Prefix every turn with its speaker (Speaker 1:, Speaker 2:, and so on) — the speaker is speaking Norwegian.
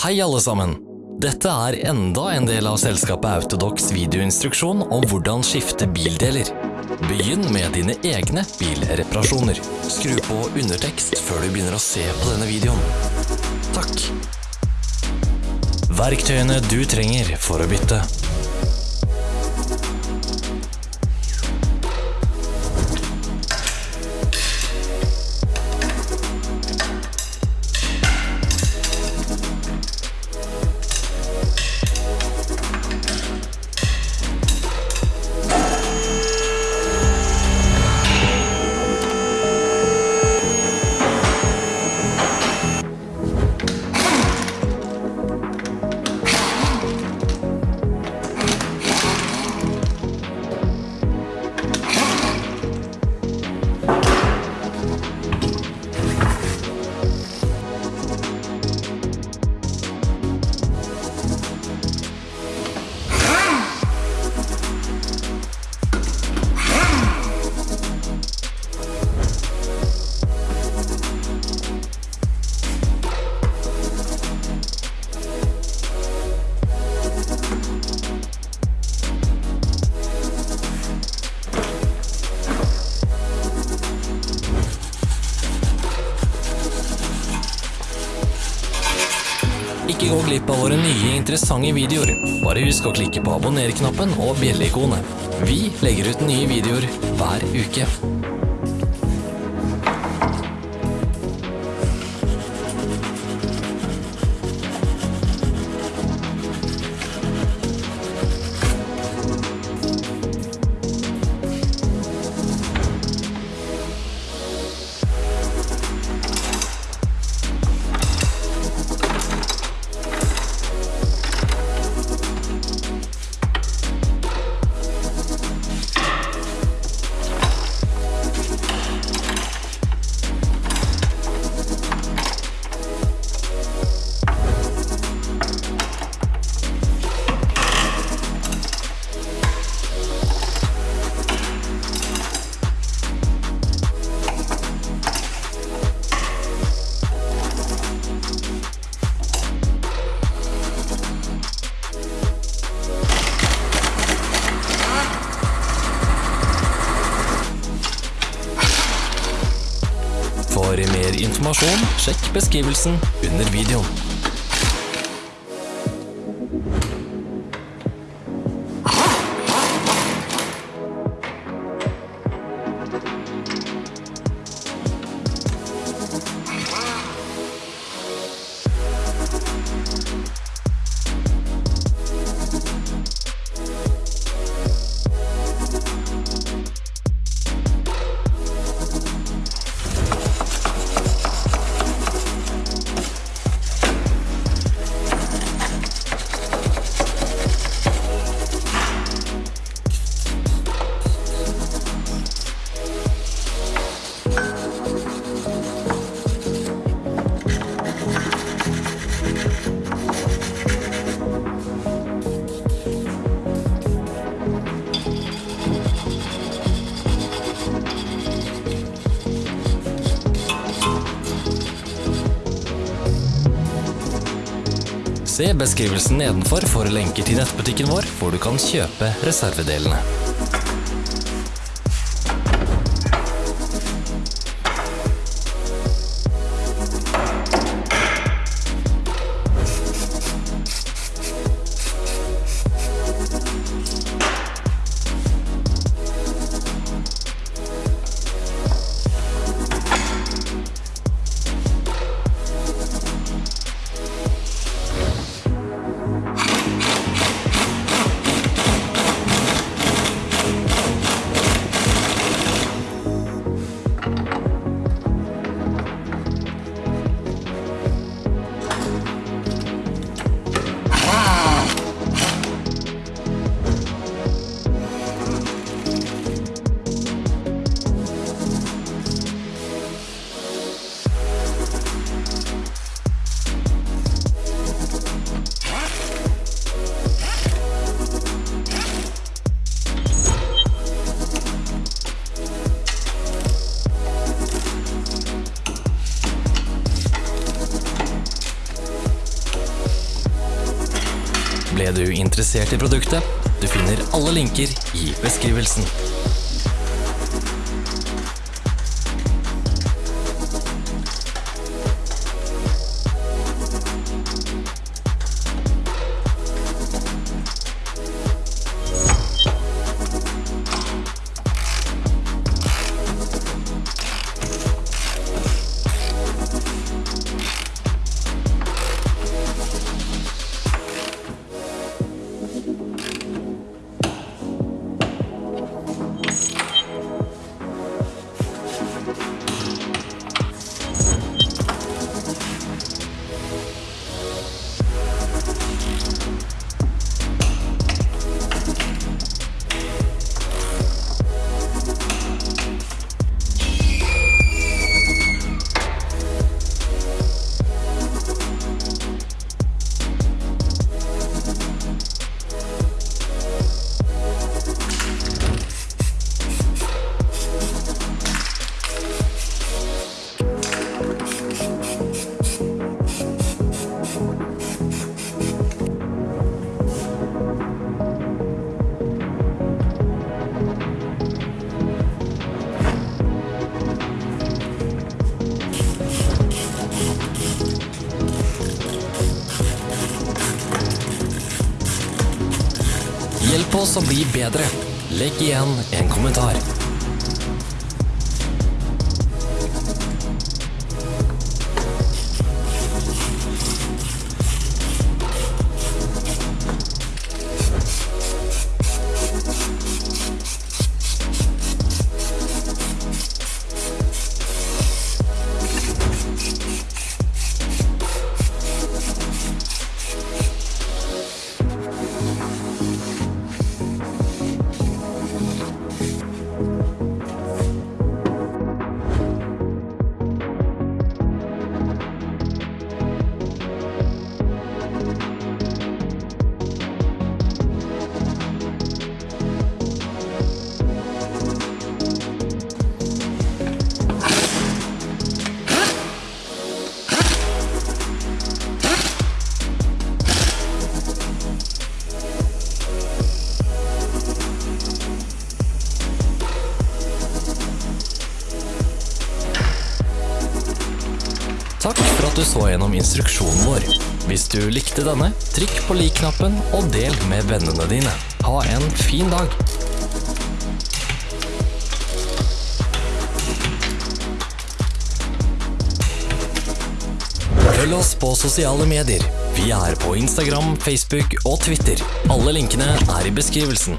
Speaker 1: Hei alle sammen! Dette er enda en del av selskapet Autodox videoinstruksjon om hvordan skifte bildeler. Begynn med dine egne bilreparasjoner. Skru på undertekst før du begynner å se på denne videoen. Takk. Verktøyene du trenger for å bytte. Ikke gå glipp av våre nye interessante videoer. Bare husk å klikke på abonner-knappen og bjelleikonet. Vi legger ut nye videoer hver uke. Informasjon, sjekk beskrivelsen under videoen. Se beskrivelsen nedenfor for lenker til nettbutikken vår, hvor du kan kjøpe reservedelene. Du interessert i produktet? Du finner alle linker i beskrivelsen. Hjelp oss å bli bedre. Legg igjen en kommentar. Takk for at du så gjennom instruksjonen vår. Hvis du likte denne, trykk på lik-knappen og del med vennene dine. Ha en fin dag! Følg oss på sosiale medier. Vi er på Instagram, Facebook og Twitter. Alle linkene er i beskrivelsen.